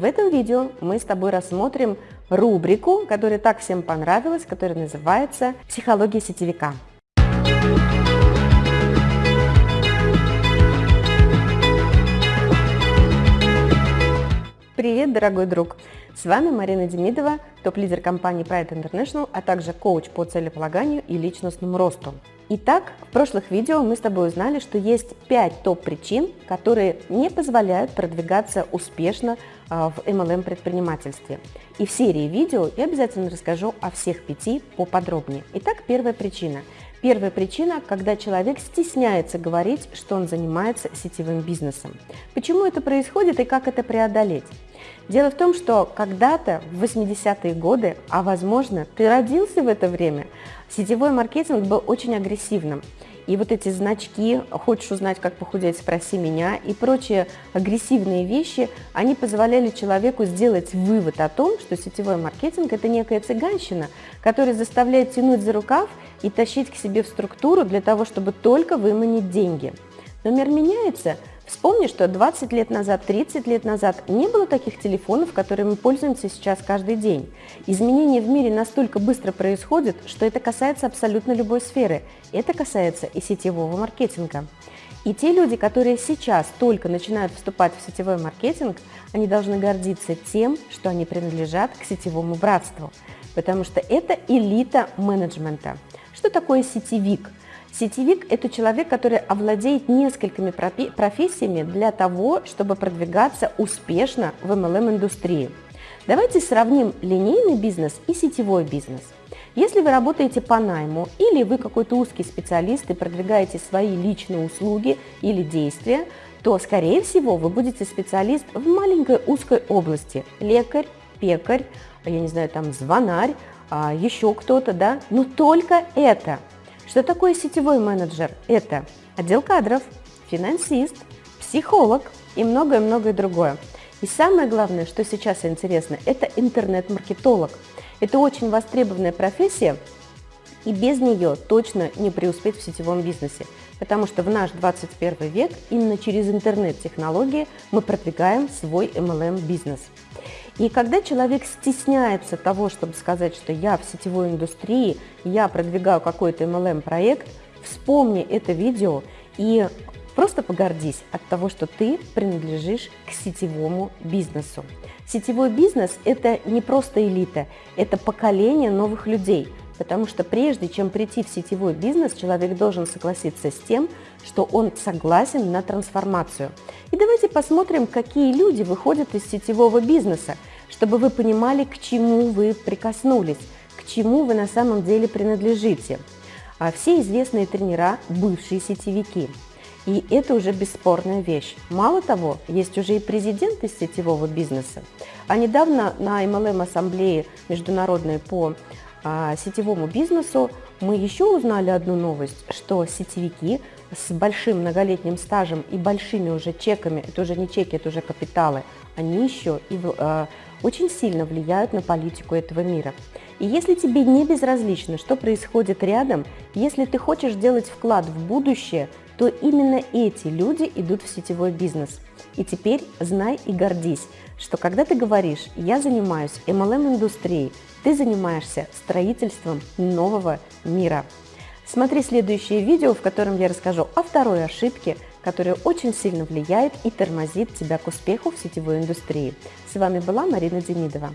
В этом видео мы с тобой рассмотрим рубрику, которая так всем понравилась, которая называется «Психология сетевика». Привет, дорогой друг! С вами Марина Демидова, топ-лидер компании Pride International, а также коуч по целеполаганию и личностному росту. Итак, в прошлых видео мы с тобой узнали, что есть 5 топ-причин, которые не позволяют продвигаться успешно а, в MLM предпринимательстве. И в серии видео я обязательно расскажу о всех пяти поподробнее. Итак, первая причина. Первая причина, когда человек стесняется говорить, что он занимается сетевым бизнесом. Почему это происходит и как это преодолеть? Дело в том, что когда-то в 80-е годы, а возможно ты родился в это время, сетевой маркетинг был очень агрессивным. И вот эти значки «хочешь узнать, как похудеть, спроси меня» и прочие агрессивные вещи, они позволяли человеку сделать вывод о том, что сетевой маркетинг – это некая цыганщина, которая заставляет тянуть за рукав и тащить к себе в структуру для того, чтобы только выманить деньги. Но мир меняется, Вспомни, что 20 лет назад, 30 лет назад не было таких телефонов, которыми мы пользуемся сейчас каждый день. Изменения в мире настолько быстро происходят, что это касается абсолютно любой сферы. Это касается и сетевого маркетинга. И те люди, которые сейчас только начинают вступать в сетевой маркетинг, они должны гордиться тем, что они принадлежат к сетевому братству, потому что это элита менеджмента. Что такое сетевик? Сетевик – это человек, который овладеет несколькими профессиями для того, чтобы продвигаться успешно в MLM-индустрии. Давайте сравним линейный бизнес и сетевой бизнес. Если вы работаете по найму или вы какой-то узкий специалист и продвигаете свои личные услуги или действия, то, скорее всего, вы будете специалист в маленькой узкой области – лекарь, пекарь, я не знаю, там звонарь, а, еще кто-то, да, но только это – что такое сетевой менеджер? Это отдел кадров, финансист, психолог и многое-многое другое. И самое главное, что сейчас интересно, это интернет-маркетолог. Это очень востребованная профессия, и без нее точно не преуспеть в сетевом бизнесе, потому что в наш 21 век именно через интернет-технологии мы продвигаем свой MLM-бизнес. И когда человек стесняется того, чтобы сказать, что я в сетевой индустрии, я продвигаю какой-то MLM-проект, вспомни это видео и просто погордись от того, что ты принадлежишь к сетевому бизнесу. Сетевой бизнес – это не просто элита, это поколение новых людей, потому что прежде чем прийти в сетевой бизнес, человек должен согласиться с тем, что он согласен на трансформацию. И давайте посмотрим, какие люди выходят из сетевого бизнеса, чтобы вы понимали, к чему вы прикоснулись, к чему вы на самом деле принадлежите. А все известные тренера – бывшие сетевики. И это уже бесспорная вещь. Мало того, есть уже и президент из сетевого бизнеса. А недавно на MLM-ассамблее международной по сетевому бизнесу мы еще узнали одну новость, что сетевики с большим многолетним стажем и большими уже чеками, это уже не чеки, это уже капиталы, они еще и э, очень сильно влияют на политику этого мира. И если тебе не безразлично, что происходит рядом, если ты хочешь делать вклад в будущее, то именно эти люди идут в сетевой бизнес. И теперь знай и гордись, что когда ты говоришь «я занимаюсь MLM-индустрией», ты занимаешься строительством нового мира. Смотри следующее видео, в котором я расскажу о второй ошибке, которая очень сильно влияет и тормозит тебя к успеху в сетевой индустрии. С вами была Марина Демидова.